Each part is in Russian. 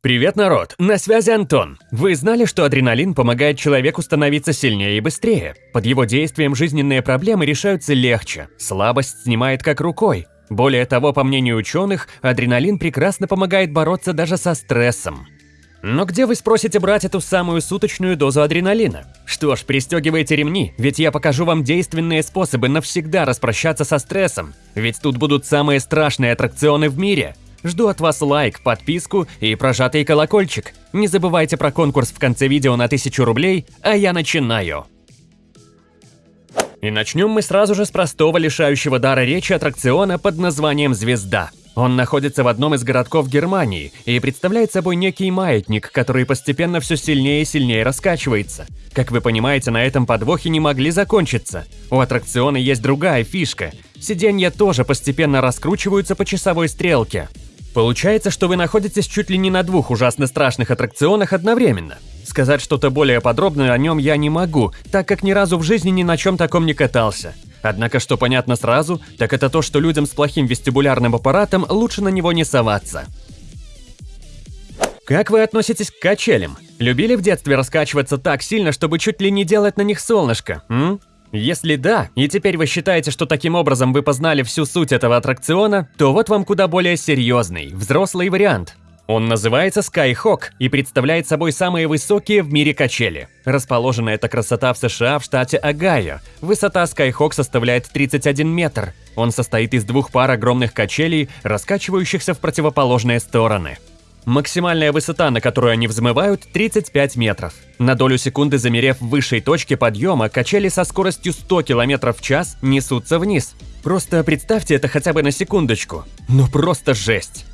Привет, народ! На связи Антон. Вы знали, что адреналин помогает человеку становиться сильнее и быстрее? Под его действием жизненные проблемы решаются легче, слабость снимает как рукой. Более того, по мнению ученых, адреналин прекрасно помогает бороться даже со стрессом. Но где вы спросите брать эту самую суточную дозу адреналина? Что ж, пристегивайте ремни, ведь я покажу вам действенные способы навсегда распрощаться со стрессом. Ведь тут будут самые страшные аттракционы в мире. Жду от вас лайк, подписку и прожатый колокольчик. Не забывайте про конкурс в конце видео на 1000 рублей, а я начинаю. И начнем мы сразу же с простого лишающего дара речи аттракциона под названием «Звезда». Он находится в одном из городков Германии и представляет собой некий маятник, который постепенно все сильнее и сильнее раскачивается. Как вы понимаете, на этом подвохе не могли закончиться. У аттракциона есть другая фишка. Сиденья тоже постепенно раскручиваются по часовой стрелке. Получается, что вы находитесь чуть ли не на двух ужасно страшных аттракционах одновременно. Сказать что-то более подробное о нем я не могу, так как ни разу в жизни ни на чем таком не катался. Однако, что понятно сразу, так это то, что людям с плохим вестибулярным аппаратом лучше на него не соваться. Как вы относитесь к качелям? Любили в детстве раскачиваться так сильно, чтобы чуть ли не делать на них солнышко, м? Если да, и теперь вы считаете, что таким образом вы познали всю суть этого аттракциона, то вот вам куда более серьезный, взрослый вариант. Он называется Skyhawk и представляет собой самые высокие в мире качели. Расположена эта красота в США в штате Огайо. Высота Skyhawk составляет 31 метр. Он состоит из двух пар огромных качелей, раскачивающихся в противоположные стороны. Максимальная высота, на которую они взмывают, 35 метров. На долю секунды замерев в высшей точке подъема, качели со скоростью 100 км в час несутся вниз. Просто представьте это хотя бы на секундочку. Ну просто жесть.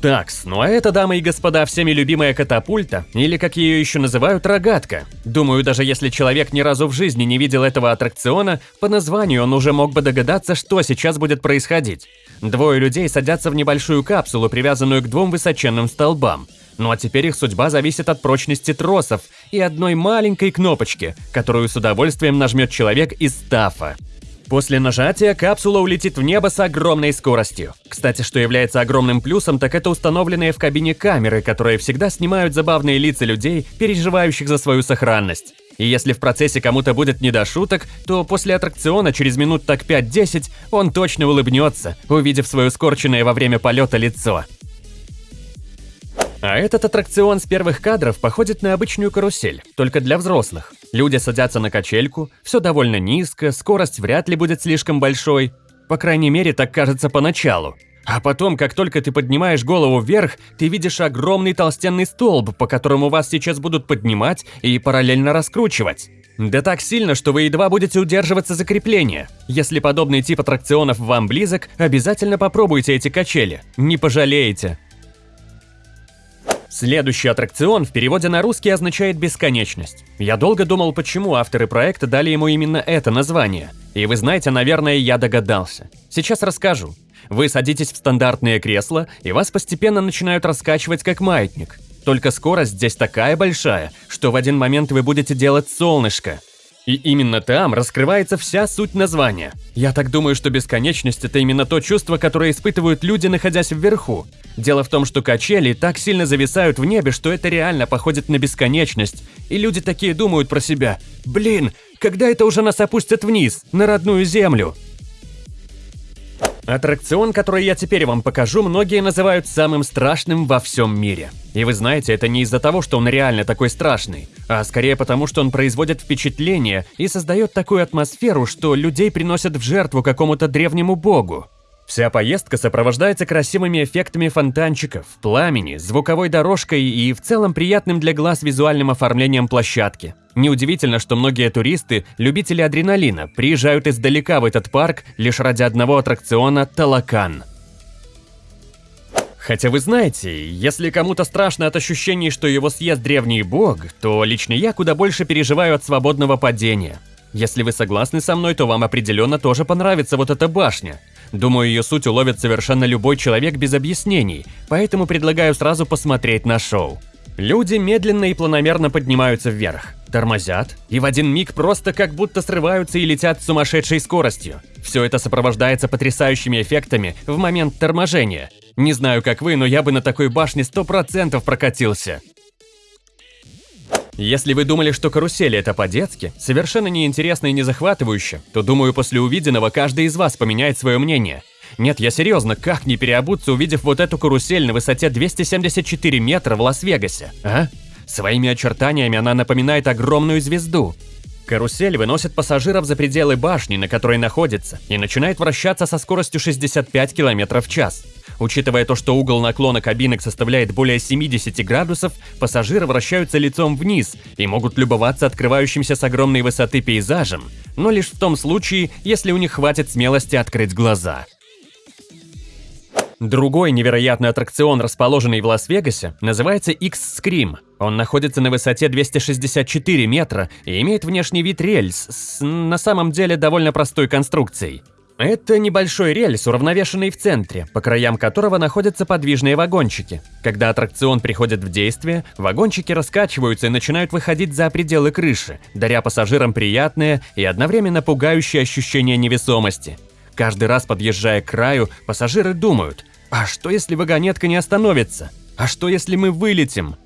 Такс, ну а это, дамы и господа, всеми любимая катапульта, или как ее еще называют, рогатка. Думаю, даже если человек ни разу в жизни не видел этого аттракциона, по названию он уже мог бы догадаться, что сейчас будет происходить. Двое людей садятся в небольшую капсулу, привязанную к двум высоченным столбам. Ну а теперь их судьба зависит от прочности тросов и одной маленькой кнопочки, которую с удовольствием нажмет человек из стафа. После нажатия капсула улетит в небо с огромной скоростью. Кстати, что является огромным плюсом, так это установленные в кабине камеры, которые всегда снимают забавные лица людей, переживающих за свою сохранность. И если в процессе кому-то будет не до шуток, то после аттракциона через минут так 5-10 он точно улыбнется, увидев свое скорченное во время полета лицо. А этот аттракцион с первых кадров походит на обычную карусель, только для взрослых. Люди садятся на качельку, все довольно низко, скорость вряд ли будет слишком большой. По крайней мере, так кажется поначалу. А потом, как только ты поднимаешь голову вверх, ты видишь огромный толстенный столб, по которому вас сейчас будут поднимать и параллельно раскручивать. Да так сильно, что вы едва будете удерживаться за крепление. Если подобный тип аттракционов вам близок, обязательно попробуйте эти качели. Не пожалеете. Следующий аттракцион в переводе на русский означает «бесконечность». Я долго думал, почему авторы проекта дали ему именно это название. И вы знаете, наверное, я догадался. Сейчас расскажу. Вы садитесь в стандартное кресло, и вас постепенно начинают раскачивать как маятник. Только скорость здесь такая большая, что в один момент вы будете делать солнышко. И именно там раскрывается вся суть названия. Я так думаю, что бесконечность – это именно то чувство, которое испытывают люди, находясь вверху. Дело в том, что качели так сильно зависают в небе, что это реально походит на бесконечность. И люди такие думают про себя «Блин, когда это уже нас опустят вниз, на родную землю?» Аттракцион, который я теперь вам покажу, многие называют самым страшным во всем мире. И вы знаете, это не из-за того, что он реально такой страшный, а скорее потому, что он производит впечатление и создает такую атмосферу, что людей приносят в жертву какому-то древнему богу. Вся поездка сопровождается красивыми эффектами фонтанчиков, пламени, звуковой дорожкой и в целом приятным для глаз визуальным оформлением площадки. Неудивительно, что многие туристы, любители адреналина, приезжают издалека в этот парк лишь ради одного аттракциона «Талакан». Хотя вы знаете, если кому-то страшно от ощущений, что его съест древний бог, то лично я куда больше переживаю от свободного падения. Если вы согласны со мной, то вам определенно тоже понравится вот эта башня. Думаю, ее суть уловит совершенно любой человек без объяснений, поэтому предлагаю сразу посмотреть на шоу. Люди медленно и планомерно поднимаются вверх, тормозят и в один миг просто как будто срываются и летят с сумасшедшей скоростью. Все это сопровождается потрясающими эффектами в момент торможения. Не знаю, как вы, но я бы на такой башне 100% прокатился. Если вы думали, что карусели это по-детски, совершенно неинтересно и не захватывающе, то думаю, после увиденного каждый из вас поменяет свое мнение. Нет, я серьезно, как не переобуться, увидев вот эту карусель на высоте 274 метра в Лас-Вегасе, а? Своими очертаниями она напоминает огромную звезду. Карусель выносит пассажиров за пределы башни, на которой находится, и начинает вращаться со скоростью 65 км в час. Учитывая то, что угол наклона кабинок составляет более 70 градусов, пассажиры вращаются лицом вниз и могут любоваться открывающимся с огромной высоты пейзажем, но лишь в том случае, если у них хватит смелости открыть глаза. Другой невероятный аттракцион, расположенный в Лас-Вегасе, называется X-Scream. Он находится на высоте 264 метра и имеет внешний вид рельс с, на самом деле, довольно простой конструкцией. Это небольшой рельс, уравновешенный в центре, по краям которого находятся подвижные вагончики. Когда аттракцион приходит в действие, вагончики раскачиваются и начинают выходить за пределы крыши, даря пассажирам приятное и одновременно пугающее ощущение невесомости. Каждый раз подъезжая к краю, пассажиры думают, а что если вагонетка не остановится? А что если мы вылетим?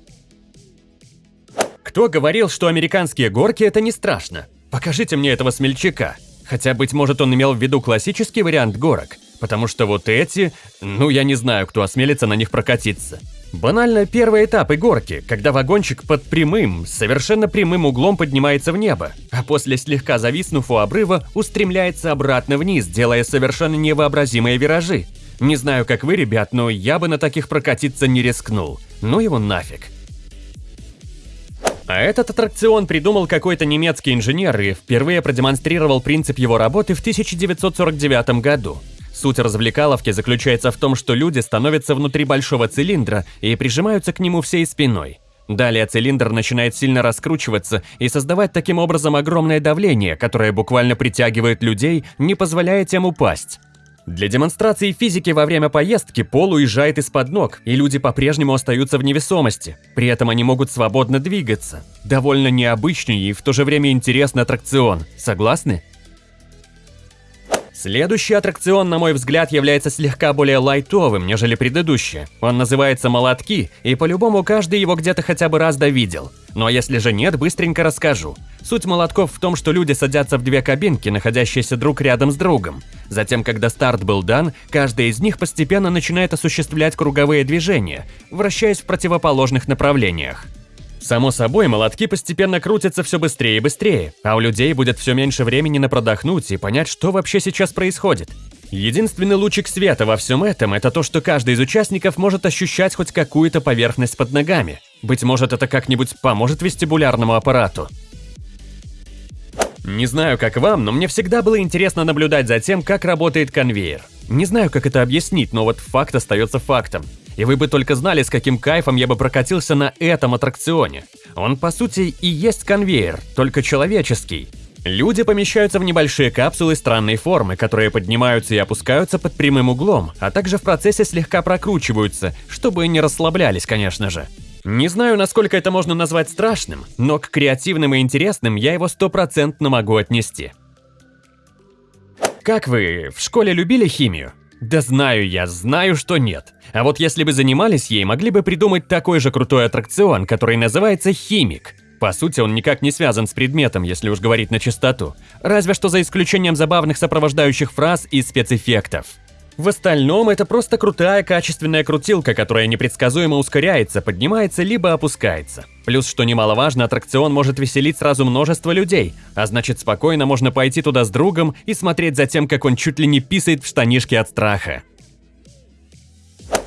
Кто говорил, что американские горки это не страшно? Покажите мне этого смельчака. Хотя, быть может, он имел в виду классический вариант горок, потому что вот эти, ну я не знаю, кто осмелится на них прокатиться. Банально первый этап и горки, когда вагончик под прямым, совершенно прямым углом поднимается в небо, а после слегка зависнув у обрыва, устремляется обратно вниз, делая совершенно невообразимые виражи. Не знаю, как вы, ребят, но я бы на таких прокатиться не рискнул. Ну его нафиг. А этот аттракцион придумал какой-то немецкий инженер и впервые продемонстрировал принцип его работы в 1949 году. Суть развлекаловки заключается в том, что люди становятся внутри большого цилиндра и прижимаются к нему всей спиной. Далее цилиндр начинает сильно раскручиваться и создавать таким образом огромное давление, которое буквально притягивает людей, не позволяя тем упасть. Для демонстрации физики во время поездки пол уезжает из-под ног, и люди по-прежнему остаются в невесомости. При этом они могут свободно двигаться. Довольно необычный и в то же время интересный аттракцион. Согласны? Следующий аттракцион, на мой взгляд, является слегка более лайтовым, нежели предыдущие. Он называется «Молотки», и по-любому каждый его где-то хотя бы раз довидел. Ну а если же нет, быстренько расскажу. Суть молотков в том, что люди садятся в две кабинки, находящиеся друг рядом с другом. Затем, когда старт был дан, каждая из них постепенно начинает осуществлять круговые движения, вращаясь в противоположных направлениях. Само собой, молотки постепенно крутятся все быстрее и быстрее, а у людей будет все меньше времени на продохнуть и понять, что вообще сейчас происходит. Единственный лучик света во всем этом – это то, что каждый из участников может ощущать хоть какую-то поверхность под ногами. Быть может, это как-нибудь поможет вестибулярному аппарату. Не знаю, как вам, но мне всегда было интересно наблюдать за тем, как работает конвейер. Не знаю, как это объяснить, но вот факт остается фактом. И вы бы только знали, с каким кайфом я бы прокатился на этом аттракционе. Он, по сути, и есть конвейер, только человеческий. Люди помещаются в небольшие капсулы странной формы, которые поднимаются и опускаются под прямым углом, а также в процессе слегка прокручиваются, чтобы не расслаблялись, конечно же. Не знаю, насколько это можно назвать страшным, но к креативным и интересным я его стопроцентно могу отнести. Как вы, в школе любили химию? Да знаю я, знаю, что нет. А вот если бы занимались ей, могли бы придумать такой же крутой аттракцион, который называется «Химик». По сути, он никак не связан с предметом, если уж говорить на чистоту. Разве что за исключением забавных сопровождающих фраз и спецэффектов. В остальном это просто крутая качественная крутилка, которая непредсказуемо ускоряется, поднимается либо опускается. Плюс, что немаловажно, аттракцион может веселить сразу множество людей, а значит спокойно можно пойти туда с другом и смотреть за тем, как он чуть ли не писает в штанишки от страха.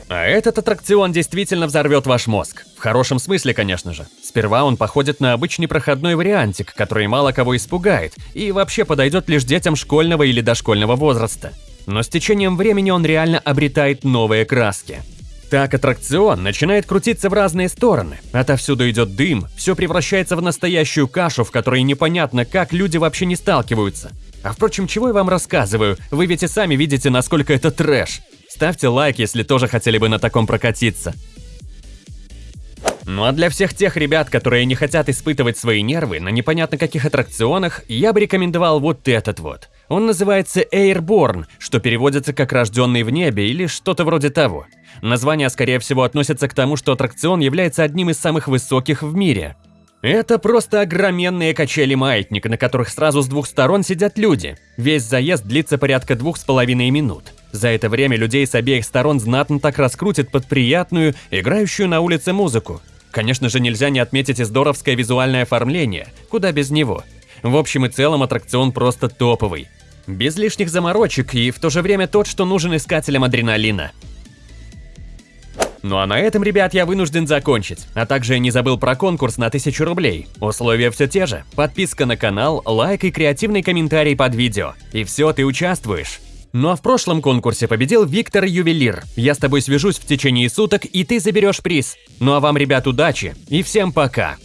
А этот аттракцион действительно взорвет ваш мозг. В хорошем смысле, конечно же. Сперва он походит на обычный проходной вариантик, который мало кого испугает, и вообще подойдет лишь детям школьного или дошкольного возраста но с течением времени он реально обретает новые краски. Так аттракцион начинает крутиться в разные стороны, отовсюду идет дым, все превращается в настоящую кашу, в которой непонятно, как люди вообще не сталкиваются. А впрочем, чего я вам рассказываю, вы ведь и сами видите, насколько это трэш. Ставьте лайк, если тоже хотели бы на таком прокатиться. Ну а для всех тех ребят, которые не хотят испытывать свои нервы на непонятно каких аттракционах, я бы рекомендовал вот этот вот. Он называется Airborne, что переводится как «рожденный в небе» или что-то вроде того. Название, скорее всего, относится к тому, что аттракцион является одним из самых высоких в мире. Это просто огроменные качели-маятник, на которых сразу с двух сторон сидят люди. Весь заезд длится порядка двух с половиной минут. За это время людей с обеих сторон знатно так раскрутит под приятную, играющую на улице музыку. Конечно же, нельзя не отметить и здоровское визуальное оформление, куда без него. В общем и целом аттракцион просто топовый. Без лишних заморочек и в то же время тот, что нужен искателям адреналина. Ну а на этом, ребят, я вынужден закончить. А также не забыл про конкурс на 1000 рублей. Условия все те же. Подписка на канал, лайк и креативный комментарий под видео. И все, ты участвуешь. Ну а в прошлом конкурсе победил Виктор Ювелир. Я с тобой свяжусь в течение суток, и ты заберешь приз. Ну а вам, ребят, удачи и всем пока.